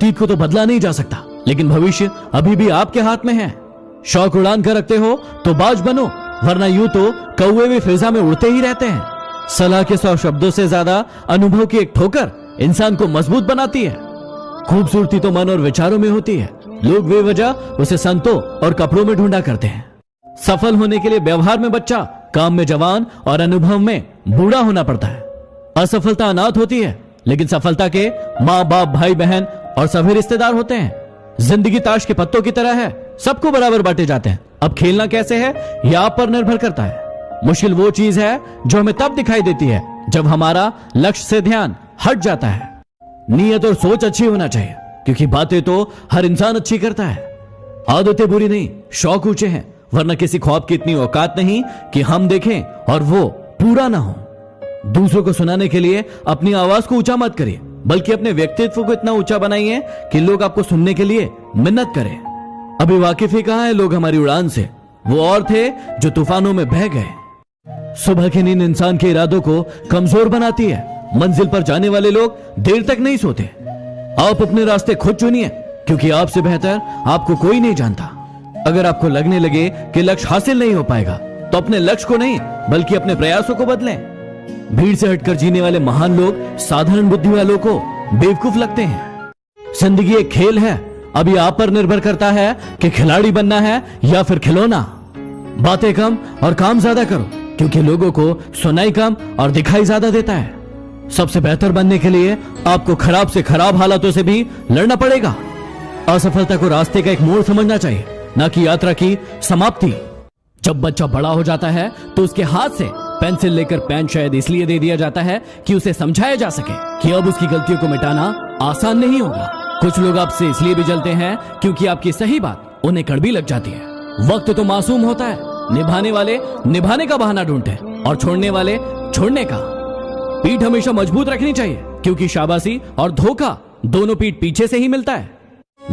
अतीत को तो बदला नहीं जा सकता। लेकिन भविष्य अभी भी आपके हाथ में है। शौक उड़ान कर रखते हो तो बाज बनो, वरना यूँ तो कौए भी फिजा में उड़ते ही रहते हैं। सलाह के सौ शब्दों से ज़्यादा अनुभव की एक ठोकर इंसान को मज़बूत बनाती है। खूबसूरती तो मन और विचारों में होती है। लोग वे वजह उसे संतों और कपड़ों में ढूंढा करते हैं। सफल होने के लिए व्यवहार में बच्चा, काम में जवान और अनुभव में बूढ़ा होना पड़ता है। असफलता अनाथ होती है, लेकिन सफलता के माँ बाप भाई बहन और सभी रिश्तेदार होते हैं। ज़िंदगी ताश के पत्तों की तरह है। सबको बराबर बांटे जाते हैं। अब खेलना कैसे है? यह आप पर निर्भर करता है। मुश्किल वो चीज़ है जो हमें तब दिखाई देती है, जब हमारा लक्ष्य से ध्यान हट जाता है। नीयत और सोच अच्छी होना चाहिए, क्योंकि बातें तो हर इंसान अच्छी करता है। आदतें बुरी नहीं, शौक ऊँचे हैं, वरना किसी ख्वाब की इतनी औकात नहीं कि हम देखें और वो पूरा ना हो। दूसरों को सुनाने के लिए अपनी आवाज़ को ऊँचा मत करिए। बल्कि अपने व्यक्तित्व को इतना ऊँचा बनाइए कि लोग आपको सुनने के लिए मिन्नत करें। अभी वाकिफ ही कहा है लोग हमारी उड़ान से? वो और थे जो तूफानों में बह गए। सुबह की नींद इंसान के इरादों को कमज़ोर बनाती है। मंजिल पर जाने वाले लोग देर तक नहीं सोते। आप अपने रास्ते खुद चुनिए, क्योंकि आपसे बेहतर आपको कोई नहीं जानता। अगर आपको लगने लगे कि लक्ष्य हासिल नहीं हो पाएगा तो अपने लक्ष्य को नहीं, बल्कि अपने प्रयासों को बदलें। भीड़ से हटकर जीने वाले महान लोग, साधारण बुद्धि वालों को बेवकूफ़ लगते हैं। ज़िंदगी एक खेल है। अभी आप पर निर्भर करता है कि खिलाड़ी बनना है या फिर खिलौना। बातें कम और काम ज़्यादा करो, क्योंकि लोगों को सुनाई कम और दिखाई ज़्यादा देता है। सबसे बेहतर बनने के लिए आपको खराब से खराब हालातों से भी लड़ना पड़ेगा। असफलता को रास्ते का एक मोड़ समझना चाहिए, न कि यात्रा की समाप्ति। जब बच्चा बड़ा हो जाता है तो उसके हाथ से पेंसिल लेकर पेन शायद इसलिए दे दिया जाता है कि उसे समझाया जा सके कि अब उसकी गलतियों को मिटाना आसान नहीं होगा। कुछ लोग आपसे इसलिए भी जलते हैं क्योंकि आपकी सही बात उन्हें कड़वी लग जाती है। वक्त तो मासूम होता है। निभाने वाले निभाने का बहाना ढूंढते हैं और छोड़ने वाले छोड़ने का। पीठ हमेशा मज़बूत रखनी चाहिए, क्योंकि शाबाशी और धोखा दोनों पीठ पीछे से ही मिलता है।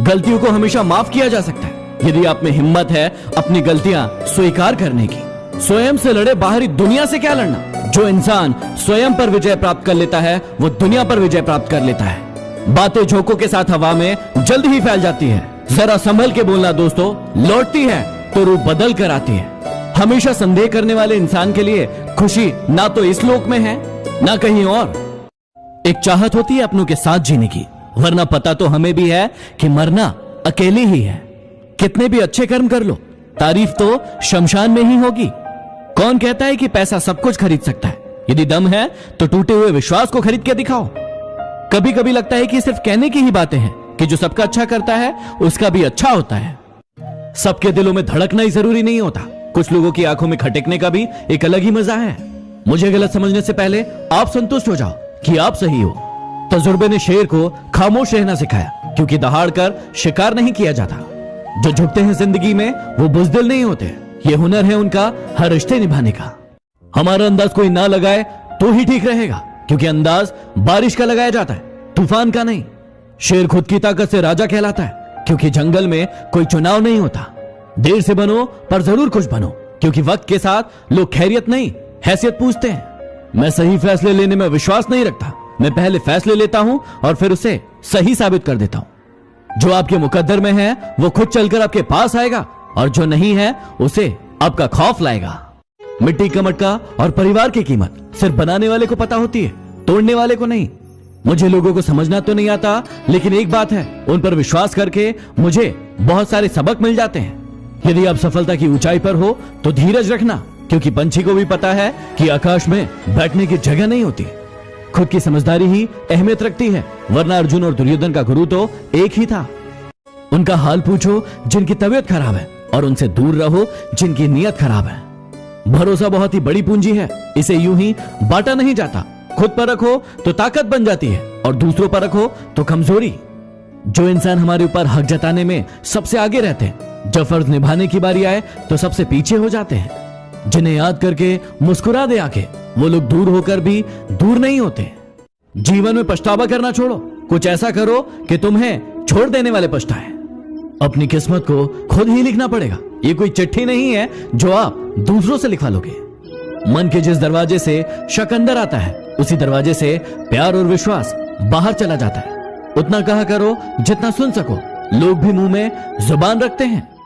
गलतियों को हमेशा माफ़ किया जा सकता है। यदि आप में हिम्मत है अपनी गलतियाँ स्वीकार करने की। स्वयं से लड़े बाहरी दुनिया से क्या लड़ना? जो इंसान स्वयं पर विजय प्राप्त कर लेता है, वो दुनिया पर विजय प्राप्त कर लेता है। बातें झोंकों के साथ हवा में जल्द ही फैल जाती है। जरा संभल के बोलना दोस्तों, लौटती है तो रूप बदल कर आती है। हमेशा संदेह करने वाले इंसान के लिए खुशी ना तो इस लोक में है, ना कहीं और। एक चाहत होती है अपनों के साथ जीने की, वरना पता तो हमें भी है कि मरना अकेले ही है। कितने भी अच्छे कर्म कर लो, तारीफ़ तो शमशान में ही होगी। कौन कहता है कि पैसा सब कुछ खरीद सकता है? यदि दम है तो टूटे हुए विश्वास को खरीद के दिखाओ। कभी कभी लगता है कि सिर्फ़ कहने की ही बातें हैं, कि जो सबका अच्छा करता है, उसका भी अच्छा होता है। सबके दिलों में धड़कना ही ज़रूरी नहीं होता। कुछ लोगों की आँखों में खटकने का भी एक अलग ही मज़ा है। मुझे गलत समझने से पहले आप संतुष्ट हो जाओ कि आप सही हो। तजुर्बे ने शेर को खामोश रहना सिखाया, क्योंकि दहाड़ कर शिकार नहीं किया जाता। जो झुकते हैं ज़िंदगी में, वो बुजदिल नहीं होते। ये हुनर है उनका हर रिश्ते निभाने का। हमारा अंदाज कोई ना लगाए तो ही ठीक रहेगा, क्योंकि अंदाज बारिश का लगाया जाता है, तूफ़ान का नहीं। शेर खुद की ताकत से राजा कहलाता है, क्योंकि जंगल में कोई चुनाव नहीं होता। देर से बनो, पर ज़रूर कुछ बनो, क्योंकि वक्त के साथ लोग खैरियत नहीं, हैसियत पूछते हैं। मैं सही फैसले लेने में विश्वास नहीं रखता। मैं पहले फैसले लेता हूँ और फिर उसे सही साबित कर देता हूँ। जो आपके मुकद्दर में है, वो खुद चलकर आपके पास आएगा। और जो नहीं है, उसे आपका खौफ लाएगा। मिट्टी का मटका और परिवार की कीमत सिर्फ़ बनाने वाले को पता होती है, तोड़ने वाले को नहीं। मुझे लोगों को समझना तो नहीं आता, लेकिन एक बात है, उन पर विश्वास करके मुझे बहुत सारे सबक मिल जाते हैं। यदि आप सफलता की ऊंचाई पर हो तो धीरज रखना, क्योंकि पंछी को भी पता है कि आकाश में बैठने की जगह नहीं होती। खुद की समझदारी ही अहमियत रखती है, वरना अर्जुन और दुर्योधन का गुरु तो एक ही था। उनका हाल पूछो, जिनकी तबीयत खराब है। और उनसे दूर रहो, जिनकी नीयत खराब है। भरोसा बहुत ही बड़ी पूंजी है। इसे यूँ ही बांटा नहीं जाता। खुद पर रखो तो ताकत बन जाती है, और दूसरों पर रखो तो कमज़ोरी। जो इंसान हमारे ऊपर हक जताने में सबसे आगे रहते हैं, जब फ़र्ज़ निभाने की बारी आए तो सबसे पीछे हो जाते हैं। जिन्हें याद करके मुस्कुरा दे आके वो लोग दूर होकर भी दूर नहीं होते। जीवन में पछतावा करना छोड़ो। कुछ ऐसा करो कि तुम्हें छोड़ देने वाले पछताए। अपनी किस्मत को खुद ही लिखना पड़ेगा। ये कोई चिट्ठी नहीं है जो आप दूसरों से लिखवा लोगे। मन के जिस दरवाजे से शक अंदर आता है, उसी दरवाजे से प्यार और विश्वास बाहर चला जाता है। उतना कहा करो जितना सुन सको। लोग भी मुँह में ज़ुबान रखते हैं।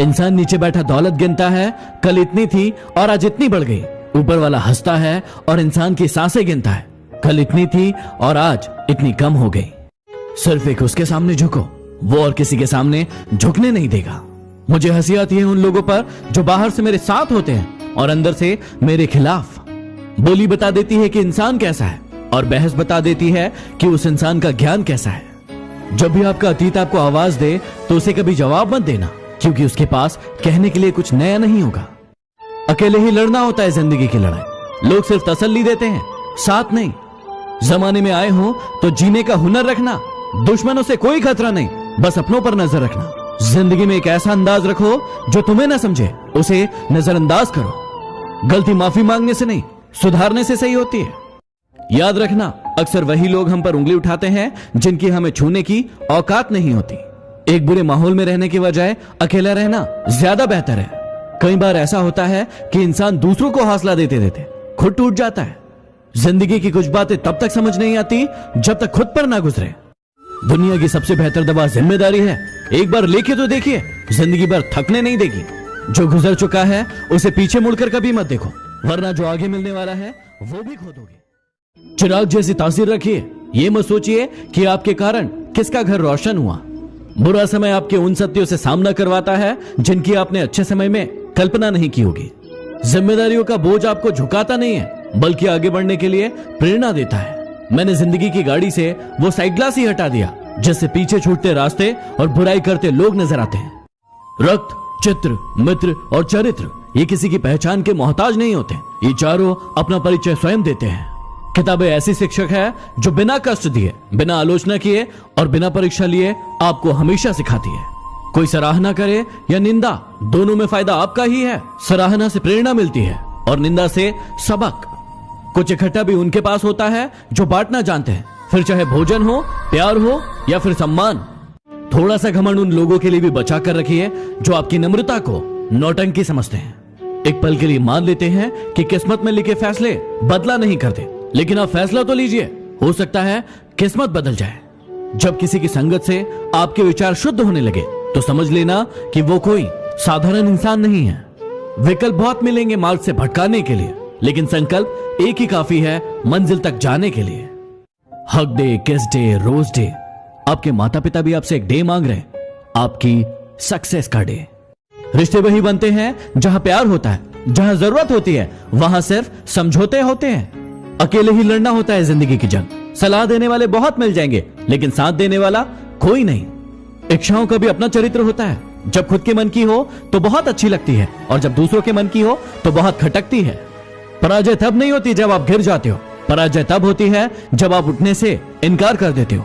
इंसान नीचे बैठा दौलत गिनता है, कल इतनी थी और आज इतनी बढ़ गई। ऊपर वाला हंसता है और इंसान की साँसें गिनता है। कल इतनी थी और आज इतनी कम हो गई। सिर्फ़ एक उसके सामने झुको। वो और किसी के सामने झुकने नहीं देगा। मुझे हँसी आती है उन लोगों पर जो बाहर से मेरे साथ होते हैं और अंदर से मेरे खिलाफ बोली बता देती है कि इंसान कैसा है और बहस बता देती है कि उस इंसान का ज्ञान कैसा है। जब भी आपका अतीत आपको आवाज़ दे तो उसे कभी जवाब मत देना, क्योंकि उसके पास कहने के लिए कुछ नया नहीं होगा। अकेले ही लड़ना होता है ज़िंदगी की लड़ाई। लोग सिर्फ़ तसल्ली देते हैं, साथ नहीं। जमाने में आए हो तो जीने का हुनर रखना, दुश्मनों से कोई खतरा नहीं। बस अपनों पर नज़र रखना। ज़िंदगी में एक ऐसा अंदाज रखो, जो तुम्हें ना समझे। उसे नजरअंदाज करो। गलती माफ़ी मांगने से नहीं, सुधारने से सही होती है। याद रखना, अक्सर वही लोग हम पर उंगली उठाते हैं, जिनकी हमें छूने की औकात नहीं होती। एक बुरे माहौल में रहने की बजाय, अकेला रहना ज़्यादा बेहतर है। कई बार ऐसा होता है कि इंसान दूसरों को हौसला देते देते खुद टूट जाता है। ज़िंदगी की कुछ बातें तब तक समझ नहीं आती, जब तक खुद पर ना गुजरे। दुनिया की सबसे बेहतर दवा ज़िम्मेदारी है। एक बार लेके तो देखिए, ज़िंदगी भर थकने नहीं देगी। जो गुजर चुका है, उसे पीछे मुड़कर कभी मत देखो, वरना जो आगे मिलने वाला है, वो भी खो दोगे चिराग जैसी तासीर रखिए, ये मत सोचिए कि आपके कारण किसका घर रोशन हुआ। बुरा समय आपके उन सत्यों से सामना करवाता है, जिनकी आपने अच्छे समय में कल्पना नहीं की होगी। जिम्मेदारियों का बोझ आपको झुकाता नहीं है, बल्कि आगे बढ़ने के लिए प्रेरणा देता है। मैंने ज़िंदगी की गाड़ी से वो साइड ग्लास ही हटा दिया, जिससे पीछे छूटते रास्ते और बुराई करते लोग नज़र आते हैं। रक्त, चित्र, मित्र और चरित्र, ये किसी की पहचान के मोहताज नहीं होते। ये चारों अपना परिचय स्वयं देते हैं। किताबें ऐसी शिक्षक है जो बिना कष्ट दिए, बिना आलोचना किए और बिना परीक्षा लिए आपको हमेशा सिखाती है। कोई सराहना करे या निंदा, दोनों में फ़ायदा आपका ही है। सराहना से प्रेरणा मिलती है और निंदा से सबक। कुछ इकट्ठा भी उनके पास होता है, जो बांटना जानते हैं। फिर चाहे भोजन हो, प्यार हो, या फिर सम्मान। थोड़ा सा घमंड उन लोगों के लिए भी बचा कर रखिए, जो आपकी नम्रता को नौटंकी समझते हैं। एक पल के लिए मान लेते हैं कि किस्मत में लिखे फैसले बदला नहीं करते। लेकिन आप फैसला तो लीजिए, हो सकता है किस्मत बदल जाए। जब किसी की संगत से आपके विचार शुद्ध होने लगे तो समझ लेना कि वो कोई साधारण इंसान नहीं है। विकल्प बहुत मिलेंगे मार्ग से भटकाने के लिए। लेकिन संकल्प एक ही काफ़ी है मंजिल तक जाने के लिए। हक डे, किस डे, रोज डे। आपके माता पिता भी आपसे एक डे मांग रहे हैं। आपकी सक्सेस का डे। रिश्ते वही बनते हैं जहाँ प्यार होता है, जहाँ ज़रूरत होती है, वहाँ सिर्फ़ समझौते होते हैं। अकेले ही लड़ना होता है ज़िंदगी की जंग। सलाह देने वाले बहुत मिल जाएँगे, लेकिन साथ देने वाला कोई नहीं। इच्छाओं का भी अपना चरित्र होता है। जब खुद के मन की हो तो बहुत अच्छी लगती है, और जब दूसरों के मन की हो तो बहुत खटकती है। पराजय तब नहीं होती जब आप गिर जाते हो। पराजय तब होती है जब आप उठने से इनकार कर देते हो।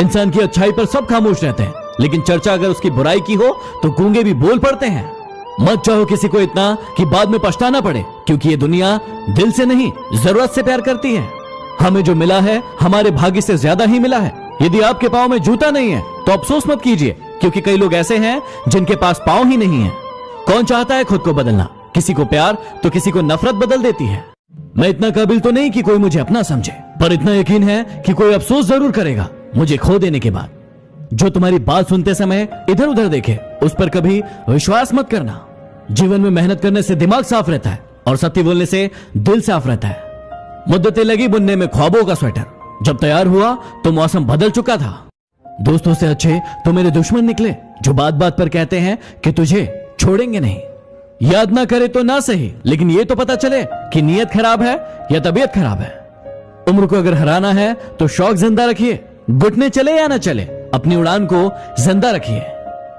इंसान की अच्छाई पर सब खामोश रहते हैं, लेकिन चर्चा अगर उसकी बुराई की हो तो गूँगे भी बोल पड़ते हैं। मत चाहो किसी को इतना कि बाद में पछताना पड़े, क्योंकि ये दुनिया दिल से नहीं, ज़रूरत से प्यार करती है। हमें जो मिला है, हमारे भाग्य से ज़्यादा ही मिला है। यदि आपके पाँव में जूता नहीं है तो अफसोस मत कीजिए, क्योंकि कई लोग ऐसे हैं, जिनके पास पाँव ही नहीं है। कौन चाहता है खुद को बदलना? किसी को प्यार तो किसी को नफरत बदल देती है। मैं इतना काबिल तो नहीं कि कोई मुझे अपना समझे, पर इतना यकीन है कि कोई अफसोस ज़रूर करेगा मुझे खो देने के बाद। जो तुम्हारी बात सुनते समय इधर उधर देखे, उस पर कभी विश्वास मत करना। जीवन में मेहनत करने से दिमाग साफ़ रहता है और सत्य बोलने से दिल साफ़ रहता है। मुद्दतें लगी बुनने में ख्वाबों का स्वेटर। जब तैयार हुआ तो मौसम बदल चुका था। दोस्तों से अच्छे तो मेरे दुश्मन निकले, जो बात बात पर कहते हैं कि तुझे छोड़ेंगे नहीं। याद ना करे तो ना सही, लेकिन ये तो पता चले कि नीयत खराब है या तबीयत खराब है। उम्र को अगर हराना है तो शौक ज़िंदा रखिए, घुटने चले या ना चले, अपनी उड़ान को ज़िंदा रखिए।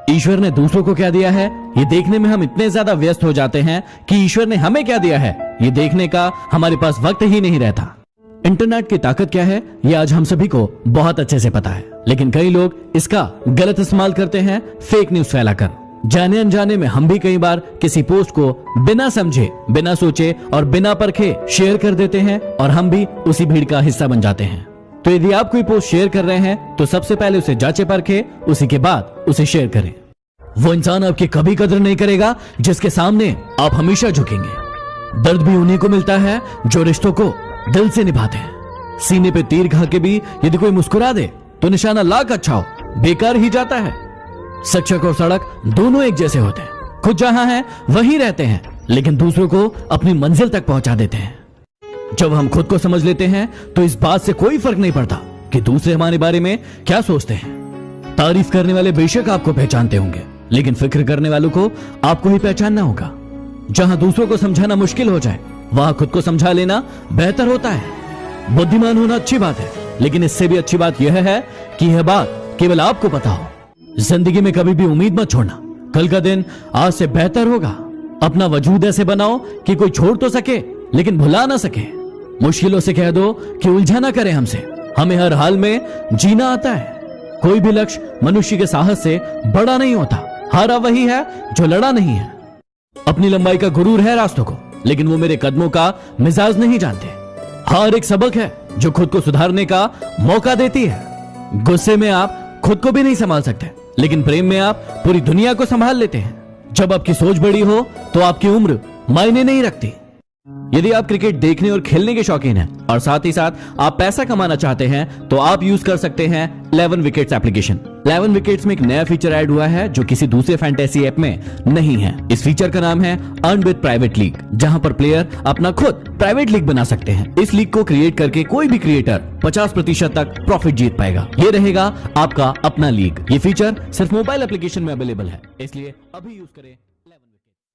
ईश्वर ने दूसरों को क्या दिया है? ये देखने में हम इतने ज़्यादा व्यस्त हो जाते हैं कि ईश्वर ने हमें क्या दिया है? ये देखने का हमारे पास वक्त ही नहीं रहता। इंटरनेट की ताकत क्या है? ये आज हम सभी को बहुत अच्छे से पता है। लेकिन कई लोग इसका गलत इस्तेमाल करते हैं फेक न्यूज़ फैलाकर। जाने अनजाने में हम भी कई बार किसी पोस्ट को बिना समझे, बिना सोचे और बिना परखे शेयर कर देते हैं और हम भी उसी भीड़ का हिस्सा बन जाते हैं। तो यदि आप कोई पोस्ट शेयर कर रहे हैं तो सबसे पहले उसे जांचे परखे, उसी के बाद उसे शेयर करें। वो इंसान आपकी कभी कदर नहीं करेगा, जिसके सामने आप हमेशा झुकेंगे। दर्द भी उन्हीं को मिलता है जो रिश्तों को दिल से निभाते हैं। सीने पे तीर खा के भी यदि कोई मुस्कुरा दे तो निशाना लाख अच्छा हो, बेकार ही जाता है। शिक्षक और सड़क दोनों एक जैसे होते हैं। खुद जहाँ हैं, वहीं रहते हैं, लेकिन दूसरों को अपनी मंजिल तक पहुँचा देते हैं। जब हम खुद को समझ लेते हैं तो इस बात से कोई फ़र्क नहीं पड़ता कि दूसरे हमारे बारे में क्या सोचते हैं। तारीफ़ करने वाले बेशक आपको पहचानते होंगे, लेकिन फ़िक्र करने वालों को आपको ही पहचानना होगा। जहाँ दूसरों को समझाना मुश्किल हो जाए, वहाँ खुद को समझा लेना बेहतर होता है। बुद्धिमान होना अच्छी बात है, लेकिन इससे भी अच्छी बात यह है कि यह बात केवल आपको पता हो। ज़िंदगी में कभी भी उम्मीद मत छोड़ना। कल का दिन आज से बेहतर होगा। अपना वजूद ऐसे बनाओ कि कोई छोड़ तो सके, लेकिन भुला ना सके। मुश्किलों से कह दो कि उलझा ना करे हमसे। हमें हर हाल में जीना आता है। कोई भी लक्ष्य मनुष्य के साहस से बड़ा नहीं होता। हारा वही है जो लड़ा नहीं है। अपनी लंबाई का गुरूर है रास्तों को, लेकिन वो मेरे कदमों का मिजाज नहीं जानते। हार एक सबक है जो खुद को सुधारने का मौका देती है। गुस्से में आप खुद को भी नहीं संभाल सकते। लेकिन प्रेम में आप पूरी दुनिया को संभाल लेते हैं। जब आपकी सोच बड़ी हो तो आपकी उम्र मायने नहीं रखती। यदि आप क्रिकेट देखने और खेलने के शौकीन हैं, और साथ ही साथ आप पैसा कमाना चाहते हैं तो आप यूज़ कर सकते हैं 11 विकेट्स एप्लीकेशन। 11 विकेट्स में एक नया फीचर ऐड हुआ है, जो किसी दूसरे फैंटेसी ऐप में नहीं है। इस फीचर का नाम है अर्न विद प्राइवेट लीग जहाँ पर प्लेयर अपना खुद प्राइवेट लीग बना सकते हैं। इस लीग को क्रिएट करके कोई भी क्रिएटर 50 प्रतिशत तक प्रॉफिट जीत पाएगा। ये रहेगा आपका अपना लीग ये फीचर सिर्फ़ मोबाइल एप्लीकेशन में अवेलेबल है, इसलिए अभी यूज़ करें।